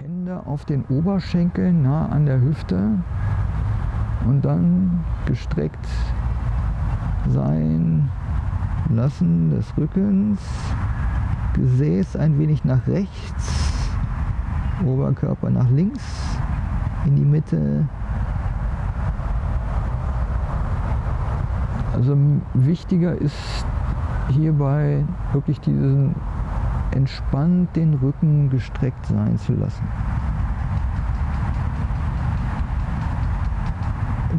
Hände auf den Oberschenkeln nah an der Hüfte und dann gestreckt sein lassen des Rückens, Gesäß ein wenig nach rechts, Oberkörper nach links, in die Mitte. Also wichtiger ist hierbei wirklich diesen entspannt den Rücken gestreckt sein zu lassen.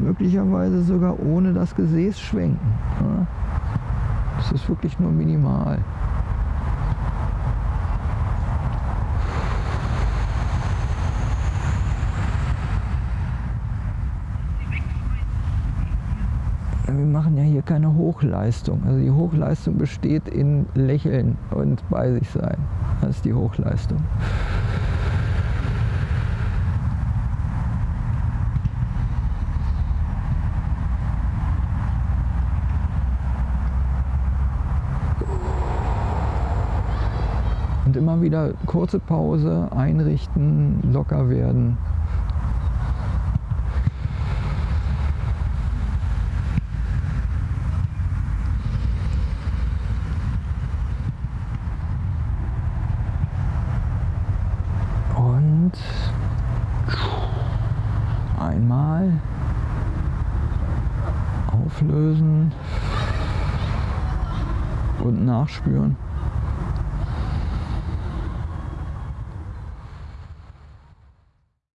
Möglicherweise sogar ohne das Gesäß schwenken. Das ist wirklich nur minimal. Wir machen ja hier keine Hochleistung. Also die Hochleistung besteht in Lächeln und bei sich sein. Das ist die Hochleistung. Und immer wieder kurze Pause, einrichten, locker werden. Einmal auflösen und nachspüren.